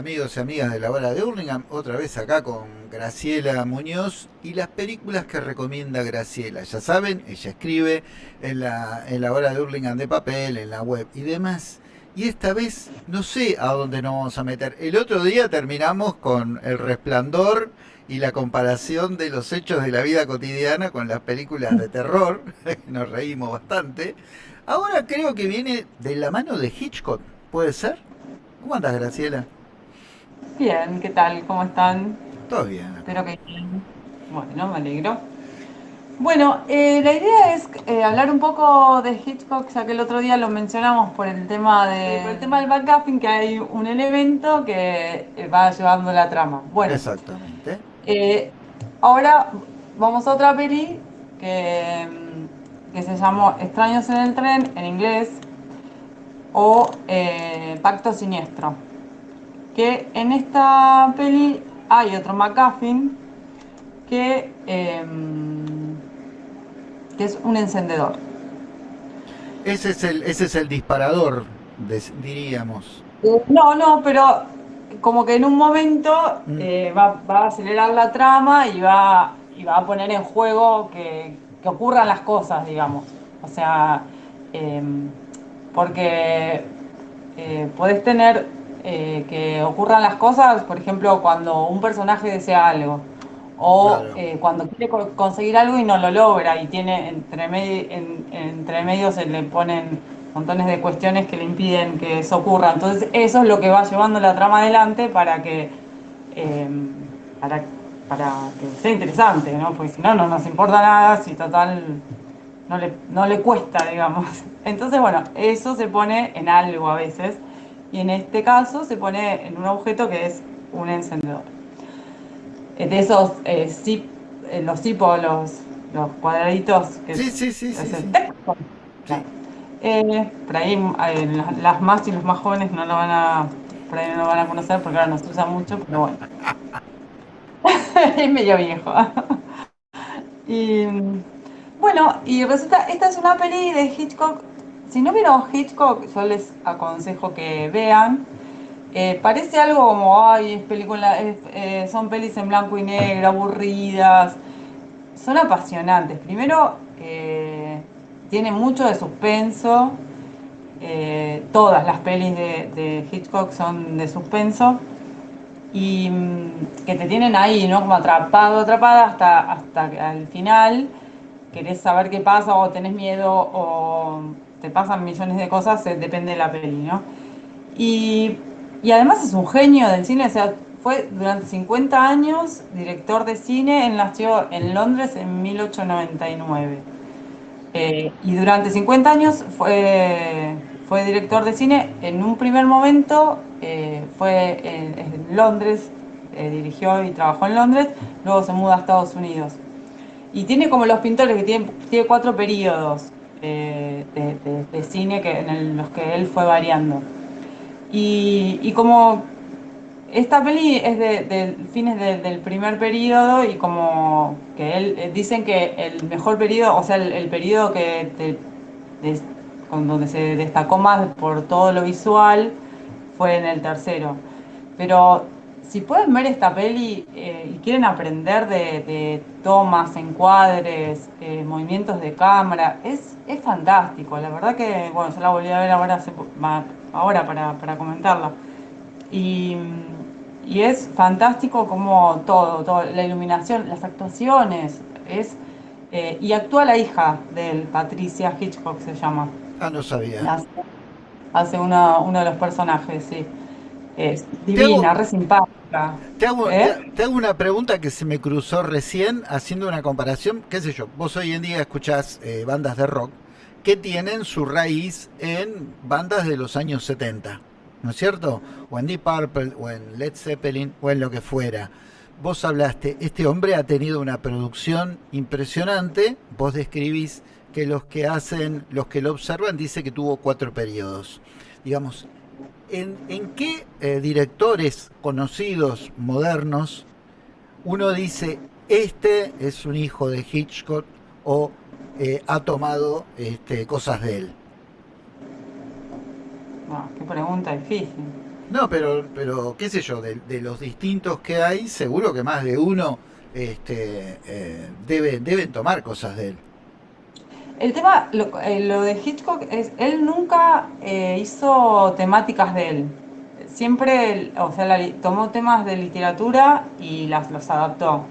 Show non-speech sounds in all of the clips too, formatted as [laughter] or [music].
Amigos y amigas de la hora de Hurlingham. Otra vez acá con Graciela Muñoz y las películas que recomienda Graciela. Ya saben, ella escribe en la, en la hora de Hurlingham de papel, en la web y demás. Y esta vez no sé a dónde nos vamos a meter. El otro día terminamos con El Resplandor y la comparación de los hechos de la vida cotidiana con las películas de terror. [laughs] Nos reímos bastante. Ahora creo que viene de la mano de Hitchcock. ¿Puede ser? ¿Cómo andas, Graciela? Bien, ¿qué tal? ¿Cómo están? Todo bien. Espero que bien. Bueno, me alegro. Bueno, eh, la idea es eh, hablar un poco de Hitchcock, ya que el otro día lo mencionamos por el tema de, por el tema del backgaffing, que hay un elemento que eh, va llevando la trama. Bueno, exactamente. ahora vamos a otra peli que, que se llamó Extraños en el tren en inglés, o eh, Pacto Siniestro. Que en esta peli hay otro McGuffin que, em, que es un encendedor. Ese es el, ese es el disparador, diríamos. No, no, pero como que en un momento mm. eh, va, a acelerar la trama y va, y va a poner en juego que, que ocurran las cosas, digamos. O sea, em, porque eh, podés tener eh, que ocurran las cosas, por ejemplo, cuando un personaje desea algo, o eh, cuando quiere conseguir algo y no lo logra, y tiene entre, entre medio se le ponen montones de cuestiones que le impiden que eso ocurra. Entonces eso es lo que va llevando la trama adelante para que, para, para que sea interesante, ¿no? Porque si no, no nos importa nada, si total no le, no le cuesta, digamos. [laughs] Entonces, bueno, eso se pone en algo a veces, y en este caso se pone en un objeto que es un encendedor. Eh, de esos eh, zip, eh, los zipos, los, los cuadraditos que sí, sí, sí, sí, eh, por ahí las más y los más jóvenes no lo van a por ahí no lo van a conocer porque ahora nos usa mucho, pero bueno. [laughs] es medio viejo. [laughs] y bueno, y resulta, esta es una peli de Hitchcock. Si no vieron Hitchcock, yo les aconsejo que vean. Eh, parece algo como, ay, es película, eh, son pelis en blanco y negro, aburridas. Son apasionantes. Primero, eh, tiene mucho de suspenso. todas las pelis de, Hitchcock son de suspenso. Y mm, que te tienen ahí, ¿no? Como atrapado, atrapada hasta, hasta el final querés saber qué pasa o tenés miedo o te pasan millones de cosas, eh, depende de la peli, ¿no? Y, además es un genio del cine, o sea, fue durante 50 años director de cine, él nació en Londres en 1899. Eh, y durante 50 años fue, fue director de cine, en un primer momento eh, fue en Londres, dirigió y trabajó en Londres, luego se muda a Estados Unidos. Y tiene como los pintores que tiene, tiene cuatro periodos de, cine que, en los que él fue variando. Y, como esta peli es de, fines del primer periodo y como que él eh, dicen que el mejor periodo, o sea, el, periodo que con donde se destacó más por todo lo visual fue en el tercero. Pero si pueden ver esta peli eh, y quieren aprender de, tomas, encuadres, eh, movimientos de cámara, es, es fantástico. La verdad que, bueno, yo la volví a ver ahora, ahora para, comentarla. Y, es fantástico como todo, todo, la iluminación, las actuaciones, es... Eh, y actúa la hija de él, Patricia Hitchcock se llama. Ah, no sabía. Hace, uno de los personajes, sí. Es divina, re simpática. Te hago, ¿Eh? te, hago, una pregunta que se me cruzó recién haciendo una comparación. ¿Qué sé yo? Vos hoy en día escuchás eh, bandas de rock que tienen su raíz en bandas de los años 70, ¿no es cierto? O en Deep Purple, o en Led Zeppelin, o en lo que fuera. Vos hablaste, este hombre ha tenido una producción impresionante. Vos describís que los que hacen, los que lo observan, dice que tuvo cuatro periodos. Digamos, ¿en, qué eh, directores conocidos, modernos, uno dice, este es un hijo de Hitchcock o eh, ha tomado este, cosas de él? qué pregunta difícil. No, pero, pero qué sé yo, de, los distintos que hay, seguro que más de uno este, eh, debe, deben tomar cosas de él. El tema, lo, eh, de Hitchcock es, él nunca eh, hizo temáticas de él. Siempre, o sea, tomó temas de literatura y las, los adaptó.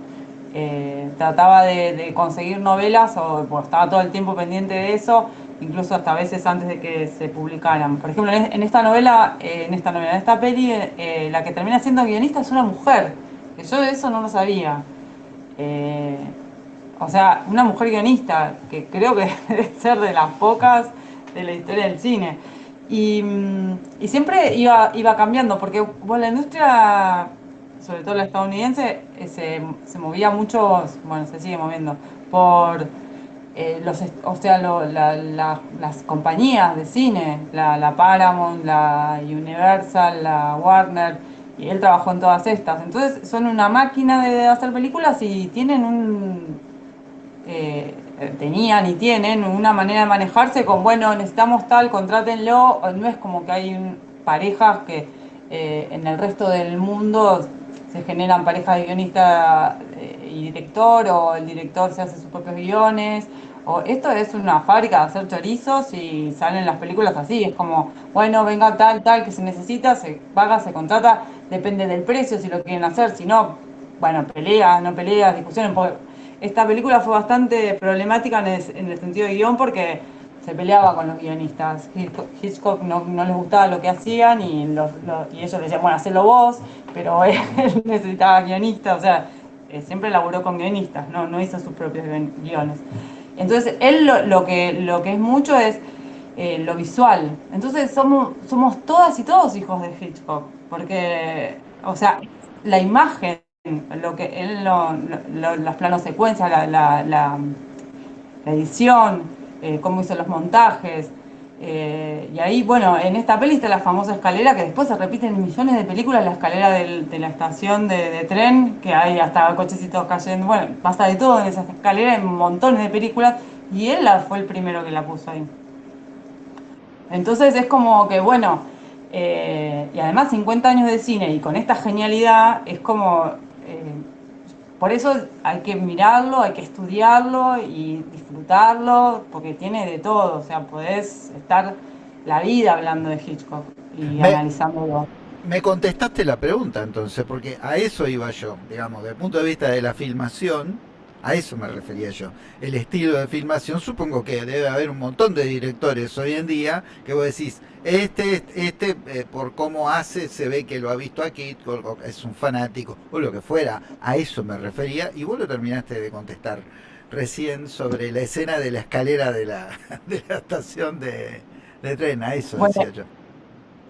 trataba de, conseguir novelas o pues, estaba todo el tiempo pendiente de eso incluso hasta veces antes de que se publicaran. Por ejemplo, en esta novela, eh, en esta novela, en esta peli, eh, la que termina siendo guionista es una mujer, que yo de eso no lo sabía. Eh, o sea, una mujer guionista, que creo que [laughs] debe ser de las pocas de la historia del cine. Y, mm, siempre iba, iba cambiando, porque bueno, la industria, sobre todo la estadounidense, se, se movía mucho, bueno, se sigue moviendo, por eh, los, o sea, las compañías de cine, la, Paramount, la Universal, la Warner, y él trabajó en todas estas. Entonces son una máquina de hacer películas y tienen un... Eh, tenían y tienen una manera de manejarse con, bueno, necesitamos tal, contrátenlo, no es como que hay parejas que eh, en el resto del mundo se generan parejas de guionista y director, o el director se hace sus propios guiones, o esto es una fábrica de hacer chorizos y salen las películas así, es como, bueno, venga tal, tal, que se necesita, se paga, se contrata, depende del precio, si lo quieren hacer, si no, bueno, peleas, no peleas, discusiones. Esta película fue bastante problemática en el, sentido de guion porque se peleaba con los guionistas. Hitchcock no, les gustaba lo que hacían y, y ellos decían, bueno, hacelo vos, pero [laughs] él necesitaba guionistas, o sea, eh, siempre laburó con guionistas, no, no hizo sus propios guiones. Entonces, él lo, que, lo que es mucho es eh, lo visual. Entonces, somos, somos todas y todos hijos de Hitchcock, porque, o sea, la imagen, lo que él, las planos secuencias, la, la, la, edición, eh, cómo hizo los montajes, eh, y ahí, bueno, en esta peli está la famosa escalera que después se repite en millones de películas, la escalera de la estación de, tren, que hay hasta cochecitos cayendo, bueno, pasa de todo en esa escalera, en montones de películas, y él fue el primero que la puso ahí. Entonces es como que, bueno, eh, y además 50 años de cine y con esta genialidad, es como... Eh, por eso hay que mirarlo, hay que estudiarlo y disfrutarlo, porque tiene de todo. O sea, podés estar la vida hablando de Hitchcock y analizándolo. Me contestaste la pregunta entonces, porque a eso iba yo, digamos, desde el punto de vista de la filmación, a eso me refería yo. El estilo de filmación, supongo que debe haber un montón de directores hoy en día que vos decís, este, este eh, por cómo hace, se ve que lo ha visto aquí, es un fanático, o lo que fuera. A eso me refería, y vos lo terminaste de contestar recién sobre la escena de la escalera de la, [laughs] de la estación de, tren, a eso decía yo.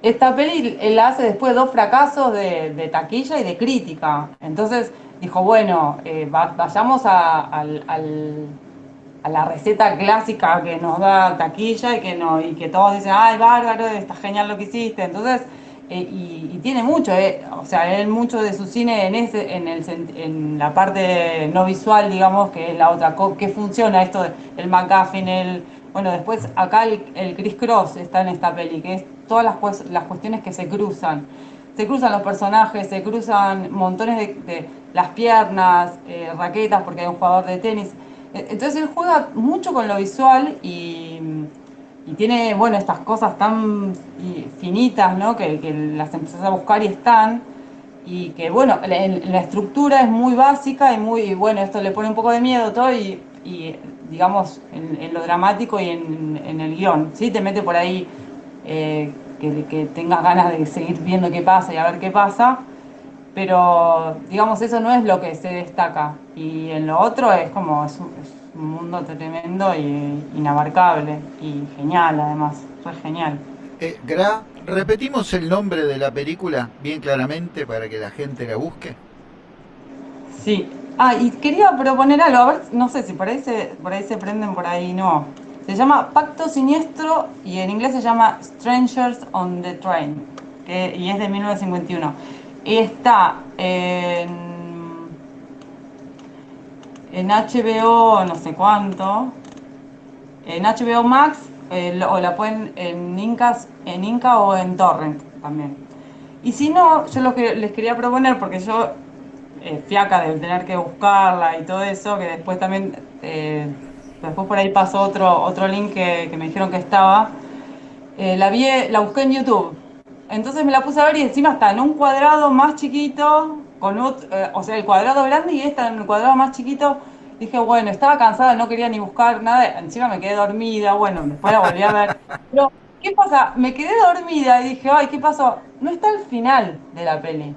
Esta peli él hace después dos fracasos de, de taquilla y de crítica. Entonces, dijo, bueno, eh, vayamos a, la receta clásica que nos da taquilla y que, no, y que todos dicen, ay, bárbaro, está genial lo que hiciste. Entonces, eh, y, tiene mucho, eh, o sea, él mucho de su cine en, ese, en, el, en la parte no visual, digamos, que es la otra, que funciona esto, el McGuffin, el... Bueno, después acá el, el Chris Cross está en esta peli, que es todas las, las cuestiones que se cruzan se cruzan los personajes, se cruzan montones de, las piernas, eh, raquetas, porque hay un jugador de tenis. E, entonces él juega mucho con lo visual y, tiene, bueno, estas cosas tan finitas, ¿no? Que, las empezás a buscar y están. Y que, bueno, la, estructura es muy básica y muy, bueno, esto le pone un poco de miedo todo y, digamos, en, lo dramático y en, el guion, ¿sí? Te mete por ahí... Eh, que, tengas ganas de seguir viendo qué pasa y a ver qué pasa, pero digamos eso no es lo que se destaca y en lo otro es como es un, mundo tremendo y inabarcable y genial además, fue genial. Eh, Gra, repetimos el nombre de la película bien claramente para que la gente la busque. Sí, ah, y quería proponer algo, a ver, no sé si por ahí por ahí se prenden, por ahí no. Se llama Pacto Siniestro y en inglés se llama Strangers on the Train y es de 1951. Y está en, en HBO no sé cuánto, en HBO Max o la pueden en Incas, en Inca o en Torrent también. Y si no, yo lo que les quería proponer, porque yo, eh, fiaca de tener que buscarla y todo eso, que después también, eh, después por ahí pasó otro, otro link que, me dijeron que estaba, eh, la vi, la busqué en YouTube. Entonces me la puse a ver y encima está en un cuadrado más chiquito, con o sea, el cuadrado grande y esta en el cuadrado más chiquito. Dije, bueno, estaba cansada, no quería ni buscar nada, encima me quedé dormida, bueno, después la volví a ver. Pero ¿Qué pasa? Me quedé dormida y dije, ay, ¿qué pasó? No está el final de la peli.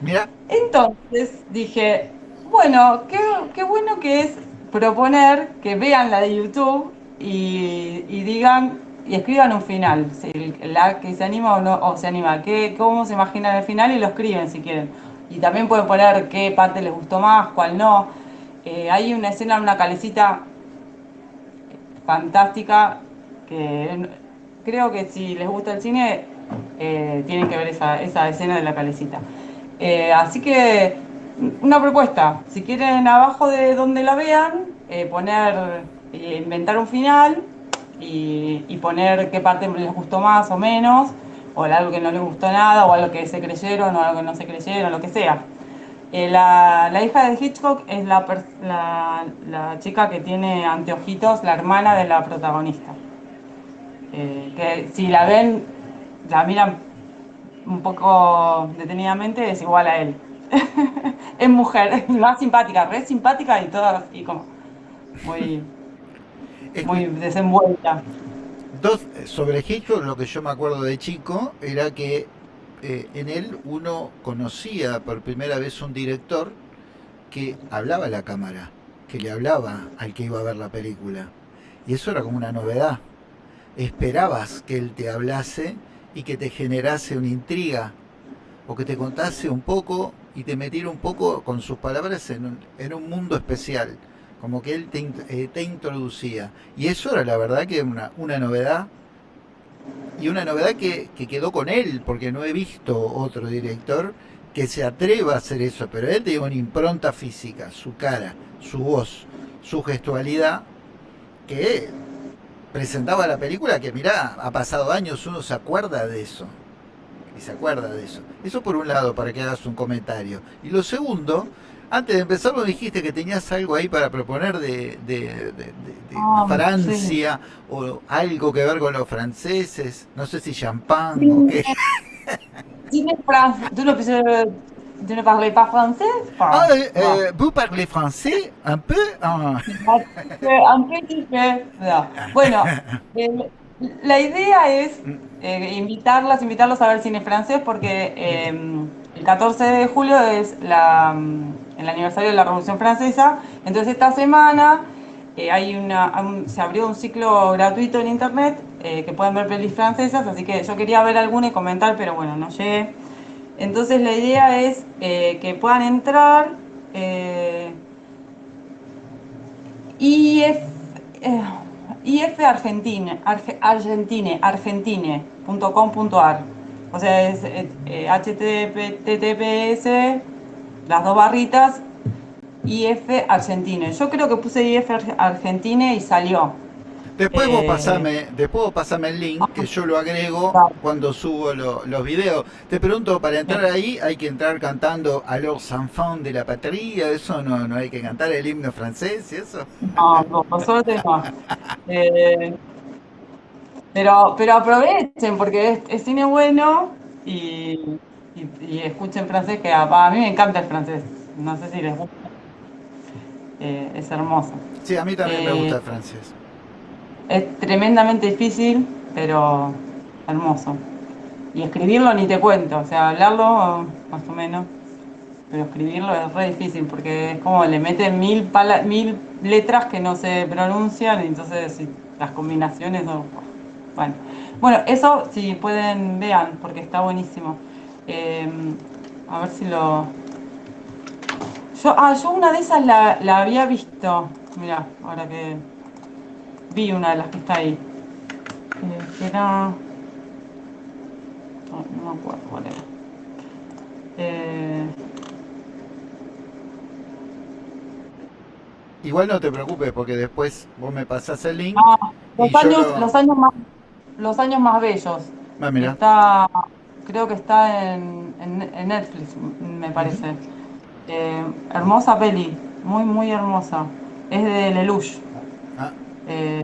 Mira. Entonces dije, bueno, qué, bueno que es proponer que vean la de YouTube y, digan y escriban un final, si la que se anima o no o se anima, qué, cómo se imaginan el final y lo escriben si quieren. Y también pueden poner qué parte les gustó más, cuál no. Eh, hay una escena en una calecita fantástica que creo que si les gusta el cine, eh, tienen que ver esa, escena de la calecita. Eh, así que, una propuesta, si quieren abajo de donde la vean, eh, poner, inventar un final y, poner qué parte les gustó más o menos, o algo que no les gustó nada, o algo que se creyeron, o algo que no se creyeron, lo que sea. la, hija de Hitchcock es la, la chica que tiene anteojitos, la hermana de la protagonista. Eh, que si la ven, la miran un poco detenidamente, es igual a él. [laughs] es mujer, [laughs] más simpática, re simpática y toda así como muy, muy desenvuelta. Dos, sobre Hitchcock, lo que yo me acuerdo de chico era que eh, en él uno conocía por primera vez un director que hablaba a la cámara, que le hablaba al que iba a ver la película. Y eso era como una novedad esperabas que él te hablase y que te generase una intriga o que te contase un poco y te metiera un poco con sus palabras en un, mundo especial, como que él te, eh, te, introducía. Y eso era la verdad que una, una novedad y una novedad que, que, quedó con él, porque no he visto otro director que se atreva a hacer eso, pero él tiene una impronta física, su cara, su voz, su gestualidad, que presentaba la película que mirá, ha pasado años, uno se acuerda de eso. Y se acuerda de eso. Eso por un lado, para que hagas un comentario. Y lo segundo, antes de empezar lo dijiste que tenías algo ahí para proponer de, de, ah, Francia o algo que ver con los franceses. No sé si champán o qué. Tú lo Tu ne parles pas français ah, euh, Vous parlez français un peu [laughs] Un peu Bueno, eh, la idea es eh, invitarlas, invitarlos a ver cine francés porque eh, el 14 de julio es la, mm, el aniversario de la Revolución Francesa. Entonces esta semana hay una, se abrió un ciclo gratuito en internet que pueden ver pelis francesas, así que yo quería ver alguna y comentar, pero bueno, no llegué. Entonces la idea es eh, que puedan entrar eh, IF, eh, IF Argentine, Argentine. O sea, es HTTPS, las dos barritas, IF Argentine. Yo creo que puse IF Argentine y salió. Después vos, eh, pasame, después pasame el link, que yo lo agrego cuando subo los videos. Te pregunto, para entrar ahí hay que entrar cantando a los enfants de la patria, eso no, no hay que cantar el himno francés y eso. No, no, suerte no. [laughs] Eh, pero, pero aprovechen porque es, cine bueno y, escuchen francés, que a, mí me encanta el francés. No sé si les gusta. Eh, es hermoso. Sí, a mí también me gusta el francés. Es tremendamente difícil, pero hermoso. Y escribirlo ni te cuento, o sea, hablarlo más o menos, pero escribirlo es re difícil porque es como le meten mil, mil letras que no se pronuncian, y entonces las combinaciones no... Bueno. bueno, eso si pueden vean, porque está buenísimo. Em, a ver si lo... Yo, ah, yo una de esas la, la había visto, mira, ahora que vi una de las que está ahí. Eh, era... No, me acuerdo cuál era. Eh, Igual no te preocupes porque después vos me pasás el link. Ah, los, años, los, años más, los años más bellos. Ah, mira. Está creo que está en, Netflix, me parece. Eh, hermosa peli, muy, muy hermosa. Es de Lelouch. Ah. Eh,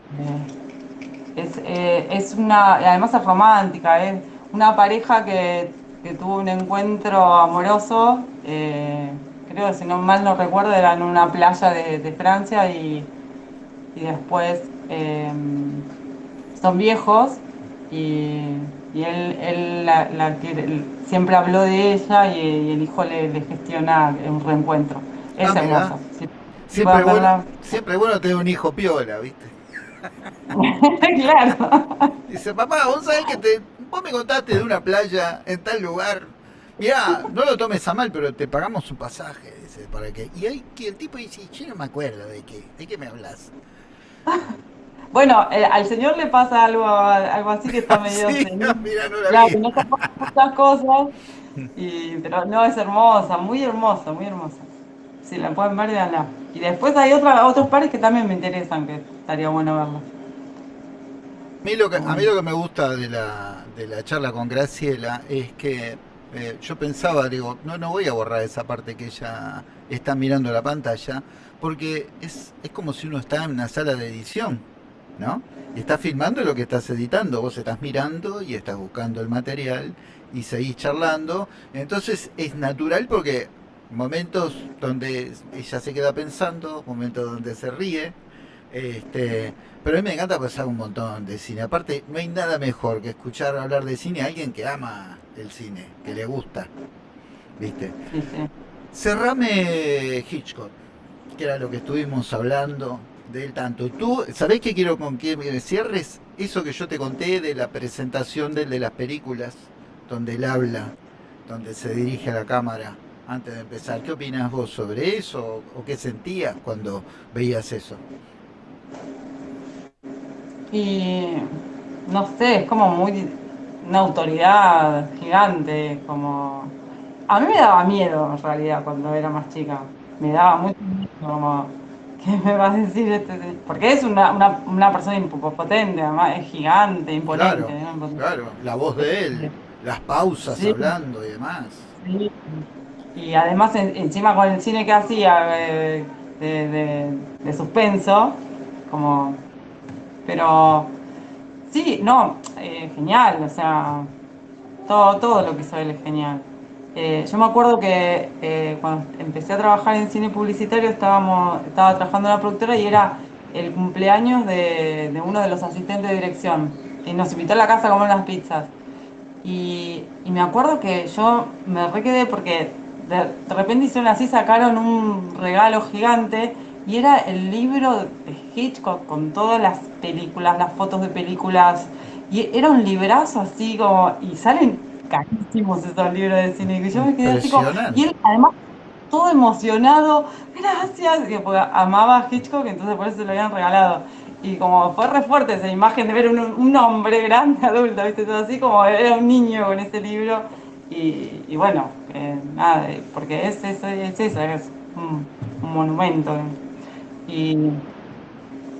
eh, es, una, además es romántica, es una pareja que, tuvo un encuentro amoroso, creo que si no mal no recuerdo, era en una playa de, Francia y, y después son viejos y y él, él, la, siempre habló de ella y, el hijo le, gestiona un reencuentro. Es ah, hermoso. siempre, bueno, siempre bueno tener un hijo piola, ¿viste? [laughs] claro. Dice, papá, vos sabés que te, vos me contaste de una playa en tal lugar. Mirá, no lo tomes a mal, pero te pagamos un pasaje, dice, para que. Y ahí que el tipo dice, yo no me acuerdo de qué, de qué me hablas. Bueno, eh, al señor le pasa algo, algo así que está [laughs] medio... sí, no, mira, no la claro, no se muchas cosas, [laughs] pero no, es hermosa, muy hermosa, muy hermosa. Si la pueden ver, véanla. Y después hay otra, otros pares que también me interesan, que estaría bueno verlos. A mí lo que, a mí lo que me gusta de la, de la charla con Graciela es que eh, yo pensaba, digo, no, no voy a borrar esa parte que ella está mirando la pantalla, porque es, es como si uno está en una sala de edición ¿no? Y estás filmando lo que estás editando, vos estás mirando y estás buscando el material y seguís charlando. Entonces es natural porque momentos donde ella se queda pensando, momentos donde se ríe. Este, pero a mí me encanta pasar un montón de cine. Aparte, no hay nada mejor que escuchar hablar de cine a alguien que ama el cine, que le gusta. ¿Viste? Cerrame Hitchcock, que era lo que estuvimos hablando del tanto. Tú, ¿sabés qué quiero con que me cierres? Eso que yo te conté de la presentación de, de las películas, donde él habla, donde se dirige a la cámara antes de empezar. ¿Qué opinas vos sobre eso? ¿O qué sentías cuando veías eso? Y no sé, es como muy una autoridad gigante, como a mí me daba miedo en realidad cuando era más chica. Me daba mucho miedo como ¿Qué me vas a decir este? Porque es una, una, una persona impotente, además es gigante, imponente. Claro, la voz de él, las pausas hablando y demás. Sí. Y además encima con el cine que hacía eh, de, de, suspenso, como... Pero sí, no, eh, genial, o sea, todo, todo lo que hizo él es genial. Eh, yo me acuerdo que eh, cuando empecé a trabajar en cine publicitario estábamos, estaba trabajando en la productora y era el cumpleaños de, uno de los asistentes de dirección. Y nos invitó a la casa a comer unas pizzas. Y, me acuerdo que yo me requedé porque de, repente hicieron así, sacaron un regalo gigante y era el libro de Hitchcock con todas las películas, las fotos de películas. Y era un librazo así como, y salen carísimos esos libros de cine. Y yo me quedé así como, y él además todo emocionado, gracias, porque amaba a Hitchcock, entonces por eso se lo habían regalado. Y como fue re fuerte esa imagen de ver un, un hombre grande, adulto, ¿viste? Todo así como era un niño con ese libro. Y, bueno, eh, nada, porque es eso, es, eso, es un, monumento. Y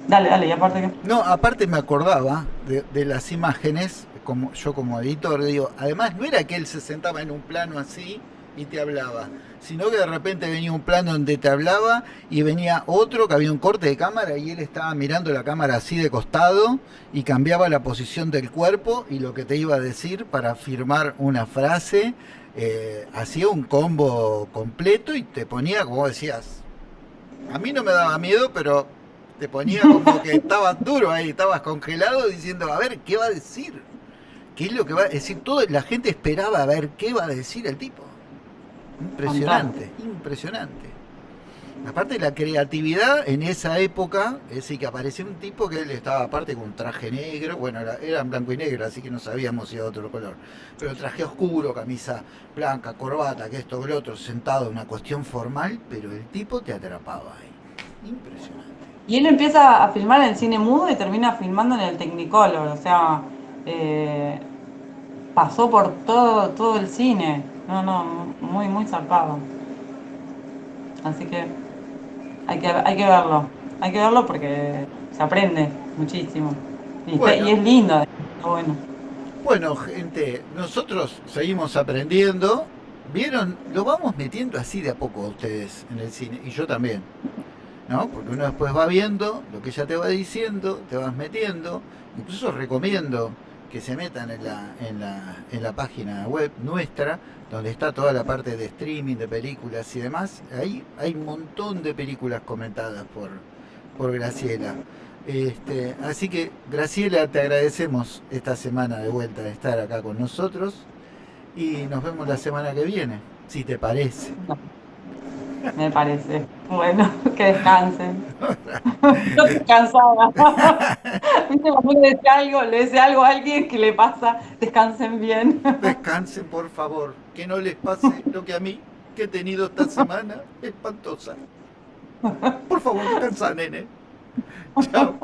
dale, dale, y aparte que... No, aparte me acordaba de, de las imágenes como yo como editor, digo, además no era que él se sentaba en un plano así y te hablaba, sino que de repente venía un plano donde te hablaba y venía otro que había un corte de cámara y él estaba mirando la cámara así de costado y cambiaba la posición del cuerpo y lo que te iba a decir para firmar una frase, eh, hacía un combo completo y te ponía, como decías, a mí no me daba miedo, pero te ponía como que [laughs] estabas duro ahí, estabas congelado diciendo, a ver, ¿qué va a decir? ¿Qué es lo que va a decir? Todo, la gente esperaba a ver qué va a decir el tipo. Impresionante, impresionante. Aparte la creatividad en esa época, es decir, que apareció un tipo que él estaba aparte con un traje negro, bueno, era, en blanco y negro, así que no sabíamos si era otro color, pero traje oscuro, camisa blanca, corbata, que esto, que lo otro, sentado en una cuestión formal, pero el tipo te atrapaba ahí. Impresionante. Y él empieza a filmar en cine mudo y termina filmando en el Technicolor, o sea, eh, pasó por todo, todo el cine. No, no, muy, muy zarpado. Así que hay que, hay que verlo. Hay que verlo porque se aprende muchísimo. Y, es lindo, bueno. Bueno, gente, nosotros seguimos aprendiendo. ¿Vieron? Lo vamos metiendo así de a poco a ustedes en el cine, y yo también. ¿No? Porque uno después va viendo lo que ella te va diciendo, te vas metiendo. Incluso recomiendo que se metan en la, en la, en la página web nuestra, donde está toda la parte de streaming, de películas y demás. Ahí hay un montón de películas comentadas por, por Graciela. Este, así que Graciela, te agradecemos esta semana de vuelta de estar acá con nosotros y nos vemos la semana que viene, si te parece. [laughs] Me parece. Bueno, que descansen. [laughs] No estoy cansada. [laughs] ¿Viste cuando le dice algo, le dice algo a alguien que le pasa, descansen bien. Descansen, por favor. Que no les pase lo que a mí, que he tenido esta semana espantosa. Por favor, descansa, nene. Chao.